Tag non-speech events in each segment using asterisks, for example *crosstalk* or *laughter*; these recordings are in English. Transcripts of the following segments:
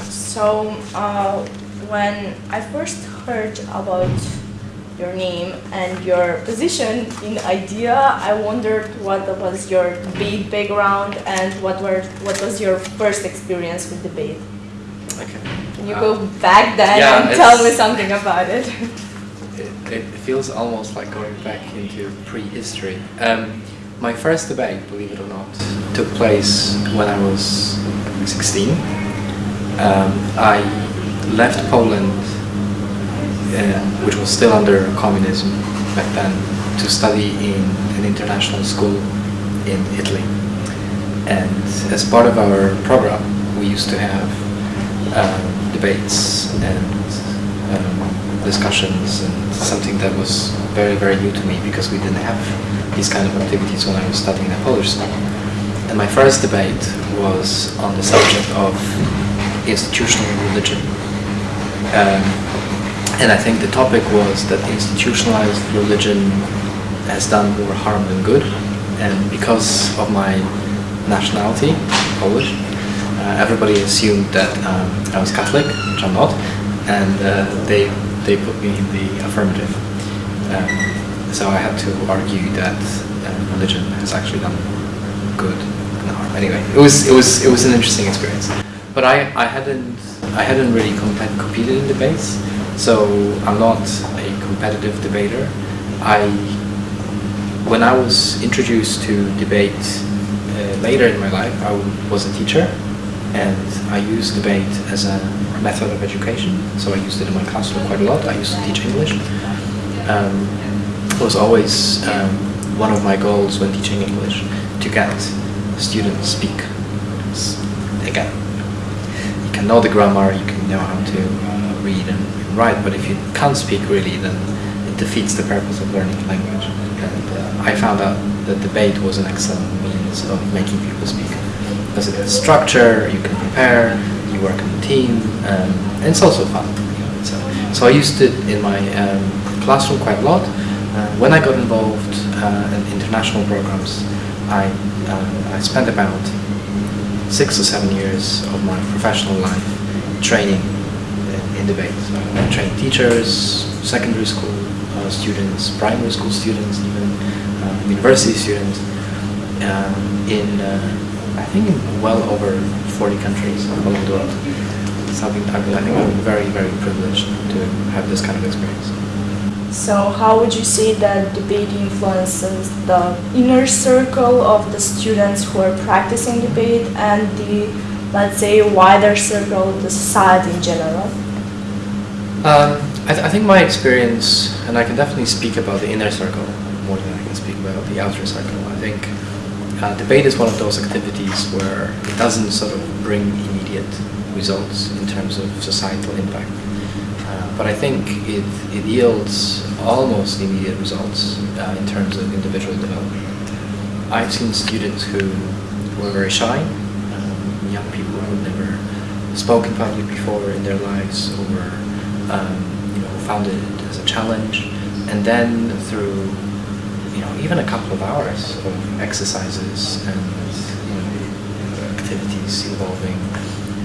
So uh, when I first heard about your name and your position in IDEA, I wondered what was your debate background and what were what was your first experience with debate. Okay. Can you Uh, go back then yeah, and tell me something about it? *laughs* It, it feels almost like going back into prehistory. Um, my first debate, believe it or not, took place when I was 16. Um, I left Poland, uh, which was still under communism back then, to study in an international school in Italy. And as part of our program, we used to have um, debates and um, discussions and something that was very, very new to me because we didn't have these kind of activities when I was studying at Polish school. And my first debate was on the subject of institutional religion. Um, and I think the topic was that institutionalized religion has done more harm than good. And because of my nationality, Polish, uh, everybody assumed that um, I was Catholic, which I'm not, and uh, they they put me in the affirmative. Um, so I had to argue that uh, religion has actually done good and harm. Anyway, it was it was it was an interesting experience. But I, I hadn't I hadn't really compet- competed in debates, so I'm not a competitive debater. I when I was introduced to debate uh, later in my life, I was a teacher, and I used debate as a method of education. So I used it in my classroom quite a lot. I used to teach English. Um, it was always um, one of my goals when teaching English to get students speak. Again, can know the grammar, you can know how to uh, read and write, but if you can't speak really, then it defeats the purpose of learning language. And uh, I found out that debate was an excellent means of making people speak. Because it has structure, you can prepare, you work in a team, um, and it's also fun. So I used it in my um, classroom quite a lot. Uh, when I got involved uh, in international programs, I, uh, I spent about six or seven years of my professional life training in- debate. So I trained teachers, secondary school uh, students, primary school students, even uh, university students um, in, uh, I think, in well over 40 countries over the world. So I've been, I I think I'm very, very privileged to have this kind of experience. So how would you say that debate influences the inner circle of the students who are practicing debate and the, let's say, wider circle of the society in general? Um, I, th- I think my experience, and I can definitely speak about the inner circle more than I can speak about the outer circle. I think uh, debate is one of those activities where it doesn't sort of bring immediate results in terms of societal impact. Uh, but I think it, it yields almost immediate results uh, in terms of individual development. I've seen students who were very shy, um, young people who had never spoken public before in their lives or um, you know, found it as a challenge. And then through you know, even a couple of hours of exercises and you know, activities involving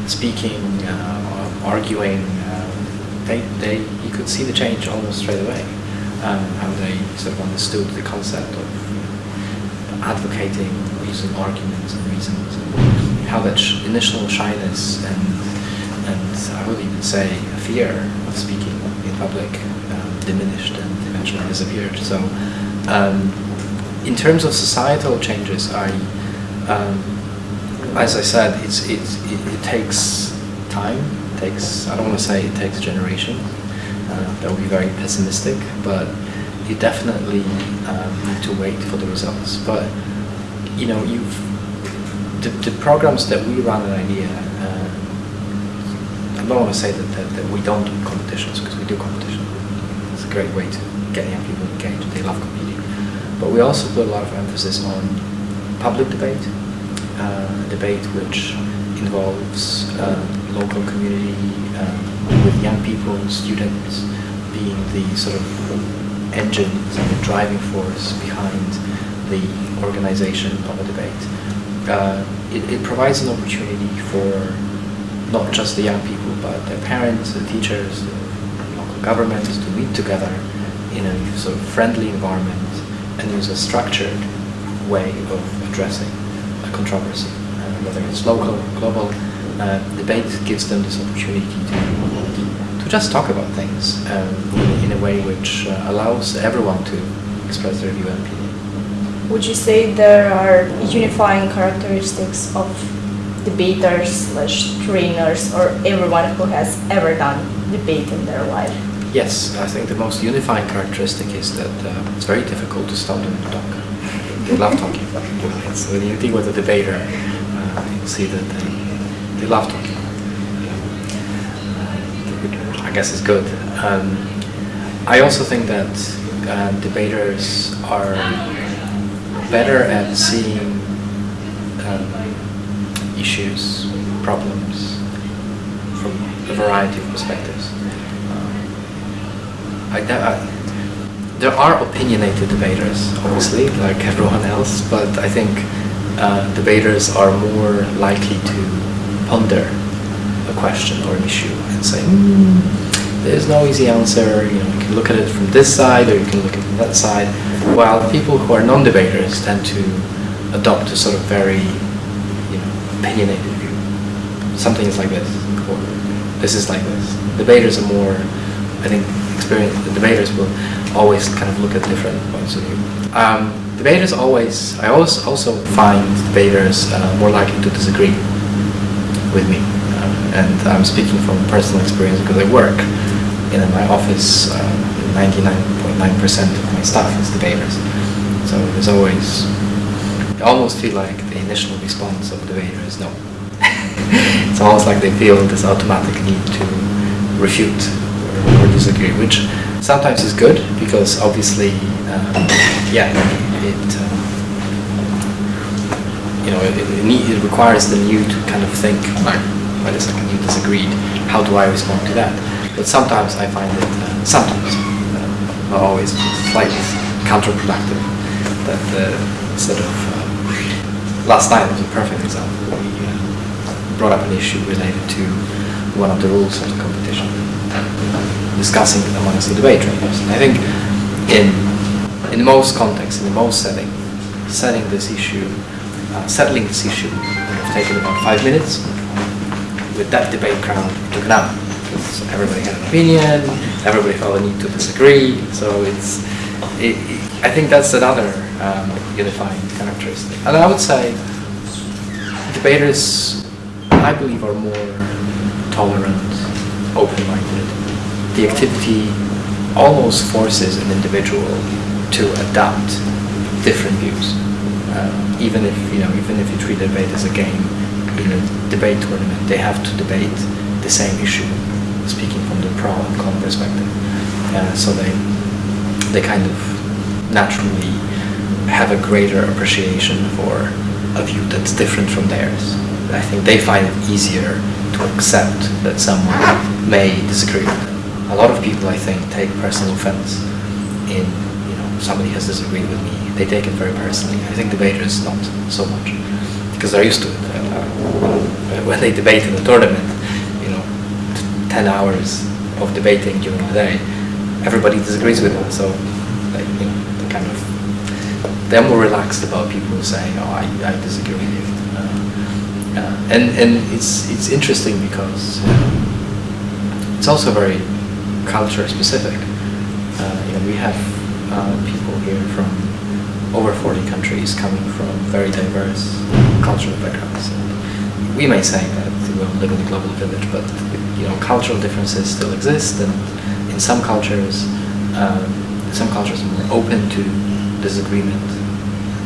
speaking, uh, arguing, they, they, you could see the change almost straight away. Um, how they sort of understood the concept of advocating, using arguments and reasons, and how that sh- initial shyness and and I would even say fear of speaking in public um, diminished and eventually disappeared. So, um, in terms of societal changes, I, um, as I said, it's, it's, it, it takes time. Takes I don't want to say it takes a generation. Uh, that would be very pessimistic, but you definitely um, need to wait for the results. But you know, you've the, the programs that we run at IDEA. Uh, I don't want to say that, that, that we don't do competitions because we do competition. It's a great way to get young people engaged. They love competing. But we also put a lot of emphasis on public debate, uh, debate which involves uh, local community um, with young people, students being the sort of engines and the driving force behind the organization of a debate. Uh, it, it provides an opportunity for not just the young people, but their parents, the teachers, the local governments to meet together in a sort of friendly environment and use a structured way of addressing a controversy, uh, whether it's local or global. Uh, debate gives them this opportunity to, to just talk about things um, in a way which uh, allows everyone to express their view and opinion. Would you say there are unifying characteristics of debaters slash trainers or everyone who has ever done debate in their life? Yes, I think the most unifying characteristic is that uh, it's very difficult to stop them to talk. They love talking. *laughs* So when you deal with a debater, uh, you'll see that they, they love talking. Uh, I guess it's good. Um, I also think that uh, debaters are better at seeing um, issues, problems from a variety of perspectives. I, I, there are opinionated debaters, obviously, like everyone else, but I think uh, debaters are more likely to ponder a question or an issue and say, mm, there's no easy answer, you know, you can look at it from this side or you can look at it from that side, while people who are non-debaters tend to adopt a sort of very, you know, opinionated view. Something is like this, or this is like this. Debaters are more, I think, experienced. the debaters will always kind of look at different points of view. Um, debaters always, I always also find debaters uh, more likely to disagree with me. Uh, and I'm speaking from personal experience because I work in my office, 99.9% uh, of my staff is debaters. So there's always, I almost feel like the initial response of a debater is no. *laughs* it's almost like they feel this automatic need to refute or disagree, which sometimes is good because obviously, um, yeah, it um, you know it, it, need, it, requires them you to kind of think like, wait a second, you disagreed. How do I respond to that? But sometimes I find it uh, sometimes uh, not always slightly counterproductive. That uh, sort of um, last night was a perfect example. We uh, brought up an issue related to one of the rules of the competition discussing amongst the debate trainers. And I think in in most contexts, in most setting, setting this issue, uh, settling this issue would have taken about five minutes. With that debate crowd, it took an hour. Because everybody had an opinion, everybody felt a need to disagree. So it's, it, it, I think that's another um, unifying characteristic. And I would say debaters, I believe, are more tolerant, open-minded, the activity almost forces an individual to adapt different views. Uh, even if you know, even if you treat debate as a game, in a debate tournament, they have to debate the same issue, speaking from the pro and con perspective. Uh, so they they kind of naturally have a greater appreciation for a view that's different from theirs. I think they find it easier to accept that someone may disagree with them a lot of people, I think, take personal offense in, you know, somebody has disagreed with me. They take it very personally. I think debaters not so much because they're used to it. Uh, when they debate in a tournament, you know, 10 hours of debating during the day, everybody disagrees with them. So, like, you know, they kind of, they're more relaxed about people saying, oh, I, I disagree with you. Uh, uh, and, and it's, it's interesting because it's also very culture specific. Uh, you know, we have uh, people here from over 40 countries coming from very diverse cultural backgrounds. And we may say that we live in a global village, but you know, cultural differences still exist, and in some cultures, um, some cultures are more open to disagreement,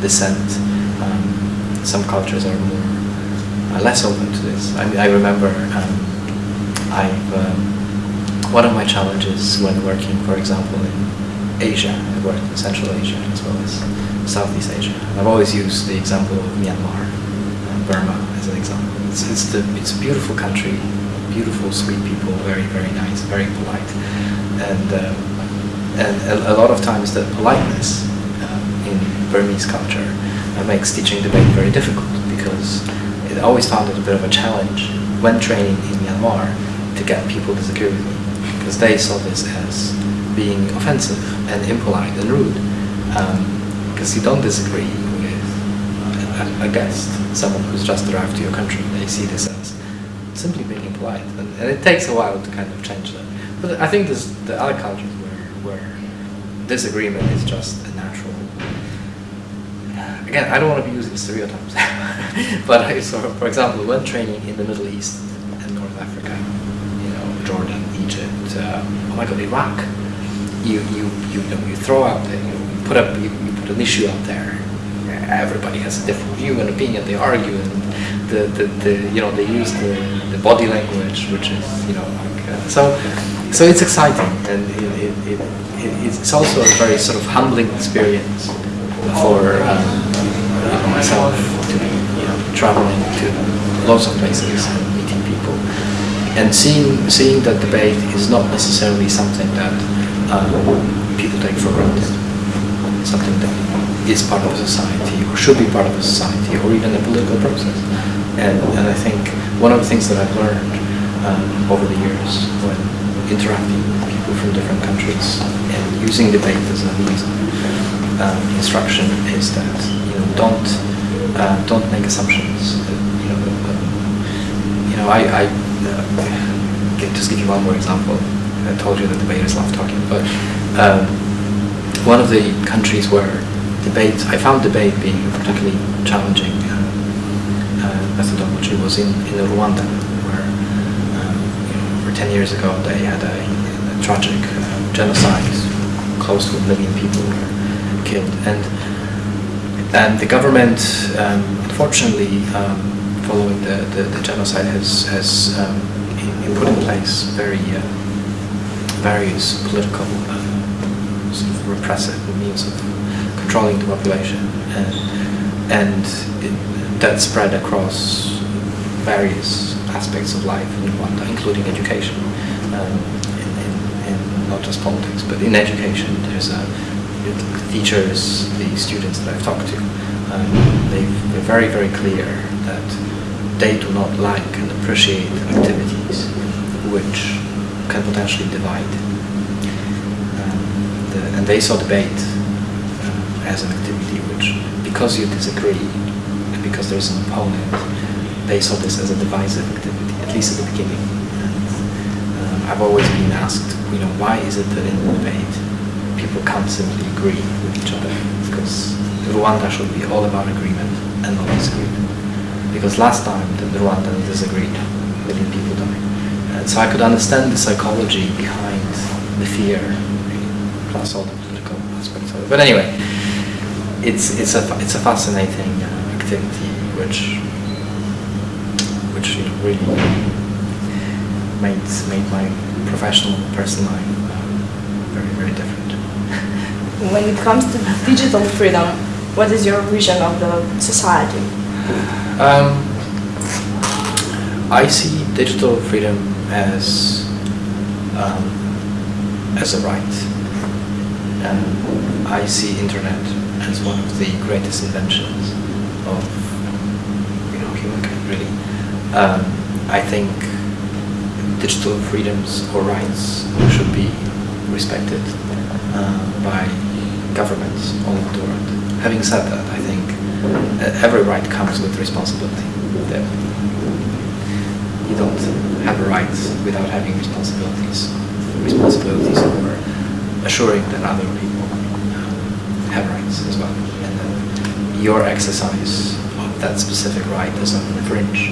dissent. Um, some cultures are more uh, less open to this. I, I remember um, I've um, one of my challenges when working, for example, in Asia, I worked in Central Asia as well as Southeast Asia. I've always used the example of Myanmar and Burma as an example. It's, it's, the, it's a beautiful country, beautiful, sweet people, very, very nice, very polite. And, um, and a, a, lot of times the politeness um, in Burmese culture uh, makes teaching debate very difficult because it always found it a bit of a challenge when training in Myanmar to get people to disagree with me because they saw this as being offensive and impolite and rude because you don't disagree with a, a, guest, someone who's just arrived to your country. They see this as simply being impolite, and, and it takes a while to kind of change that. But I think there's the other cultures where, where disagreement is just a natural. Again, I don't want to be using stereotypes, *laughs* but I, for example, when training in the Middle East and North Africa, you know, Jordan, Egypt, uh, oh my God, Iraq, you you you know, you throw out, you put up, you, you an issue out there. Everybody has a different view and opinion. They argue, and the, the, the you know they use the, the body language, which is you know like uh, so. So it's exciting, and it, it, it, it's also a very sort of humbling experience for um, myself to be you know, traveling to lots of places and meeting people, and seeing seeing that debate is not necessarily something that um, people take for granted. Something that is part of a society, or should be part of a society, or even a political process. And, and I think one of the things that I've learned um, over the years when interacting with people from different countries and using debate as a means of um, instruction is that you know don't uh, don't make assumptions. you know, you know I, I uh, just give you one more example. I told you that debaters love talking, but um, one of the countries where debate I found debate being particularly challenging uh, uh, methodology was in in Rwanda 10 years ago, they had a, a tragic uh, genocide. Close to a million people were killed. And, and the government, um, unfortunately, um, following the, the, the, genocide, has, has um, put in place very uh, various political uh, repressive means of controlling the population. And, and it, that spread across various aspects of life in Rwanda, including education, um, in, in, in not just politics, but in education. There's a, the teachers, the students that I've talked to, um, they are very, very clear that they do not like and appreciate activities which can potentially divide. And they saw debate uh, as an activity which, because you disagree, and because there's an opponent, they saw this as a divisive activity, at least at the beginning. And, um, I've always been asked, you know, why is it that in debate people can't simply agree with each other? Because Rwanda should be all about agreement and not disagreement. Because last time the Rwandans disagreed, million people died. And so I could understand the psychology behind the fear, plus all the political aspects of it. But anyway, it's it's a it's a fascinating uh, activity which which you know, really made made my professional and personal life uh, very very different. *laughs* when it comes to digital freedom, what is your vision of the society? Um, I see digital freedom as um, as a right. And I see internet as one of the greatest inventions of you know humankind really. Um, I think digital freedoms or rights should be respected uh, by governments all over the world. Having said that, I think uh, every right comes with responsibility. You don't have a right without having responsibilities. Responsibilities for assuring that other people have rights as well. And that your exercise of that specific right doesn't infringe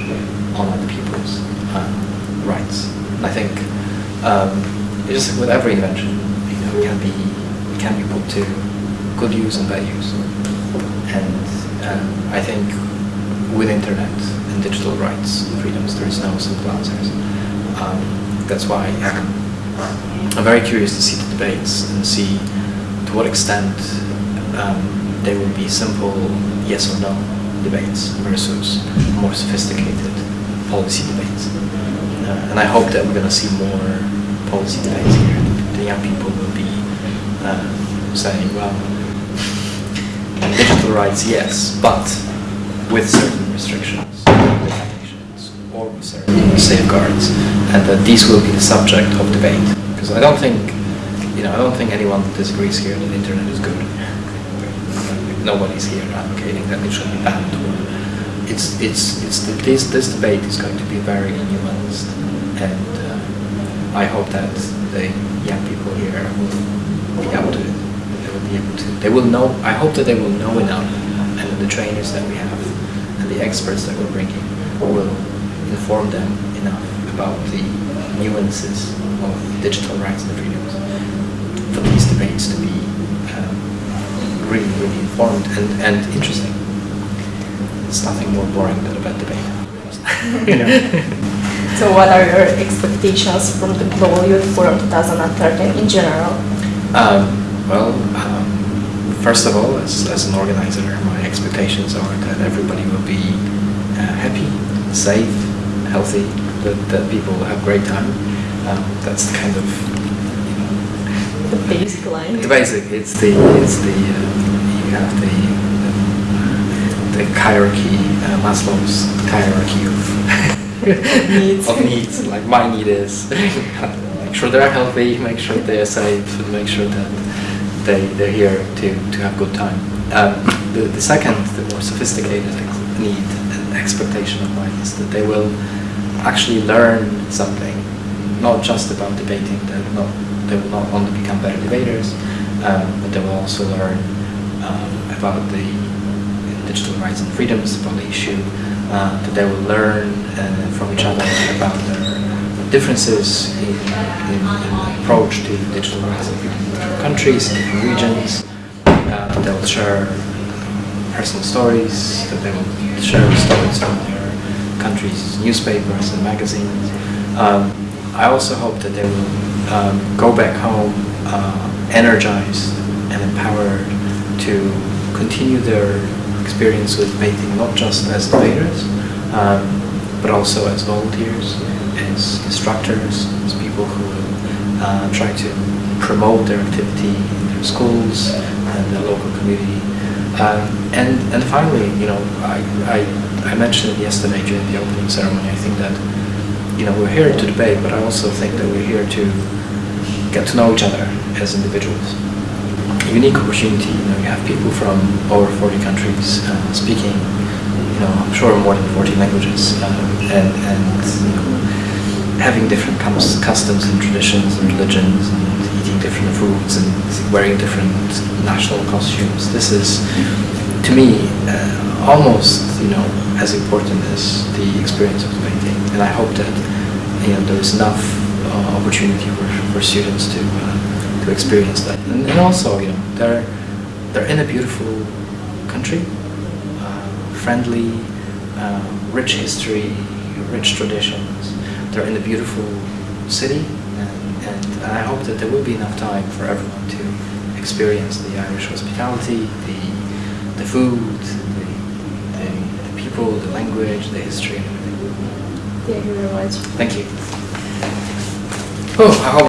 on other people's um, rights. And I think um, just with every invention, you know, it can be it can be put to good use and bad use. And um, I think with internet and digital rights and freedoms, there is no simple answers. Um, that's why I'm, very curious to see the debates and see to what extent um, there will be simple yes or no debates versus more sophisticated policy debates. Uh, and I hope that we're going to see more policy debates here. The young people will be uh, saying, well, *laughs* digital rights, yes, but with certain restrictions, or certain safeguards, and that these will be the subject of debate. Because I don't think, you know, I don't think anyone disagrees here that the internet is good. Nobody's here advocating that it should be banned. It's it's it's the, this this debate is going to be very nuanced, and uh, I hope that the young people here will be able to they will be able to they will know. I hope that they will know enough, and the trainers that we have and the experts that we're bringing will inform them enough about the nuances of digital rights and freedoms for these debates to be um, really, really informed and, and interesting. It's nothing more boring than a bad debate. *laughs* you know? So what are your expectations from the Global Youth Forum 2013 in general? Um, well, um, first of all, as, as an organizer, my expectations are that everybody will be uh, happy, safe, healthy, that, that people will have a great time. Um, that's the kind of, you know, The basic line. the basic. It's the, it's the, uh, you have the, the hierarchy, uh, Maslow's hierarchy of *laughs* Needs. of needs. Like my need is *laughs* make sure they're healthy, make sure they're safe, and make sure that they they're here to to have good time. Um, the the second, the more sophisticated need and expectation of mine is that they will actually learn something, not just about debating. They will not they will not only become better debaters, um, but they will also learn um, about the digital rights and freedoms about the issue, uh, that they will learn uh, from each other about their differences in, in, in approach to digital rights in different countries, in different regions. Uh, they will share personal stories, that they will share stories from their countries' newspapers and magazines. Um, I also hope that they will um, go back home uh, energized and empowered to continue their experience with debating not just as debaters, um, but also as volunteers, as instructors, as people who uh, try to promote their activity in their schools and their local community. Um, and, and finally, you know, I, I, I mentioned yesterday during the opening ceremony, I think that, you know, we're here to debate, but I also think that we're here to get to know each other as individuals A unique opportunity. You know, you have people from over 40 countries uh, speaking, you know, I'm sure more than 40 languages, um, and and you know, having different customs and traditions and religions, and eating different foods and wearing different national costumes. This is, to me, uh, almost you know as important as the experience of the painting. and I hope that you know there is enough uh, opportunity for, for students to. Uh, to experience that. And, and, also, you know, they're they're in a beautiful country, uh, friendly, uh, rich history, rich traditions. They're in a beautiful city, and, and, I hope that there will be enough time for everyone to experience the Irish hospitality, the the food, the, the, the people, the language, the history. Thank you very much. Thank you. Oh, I hope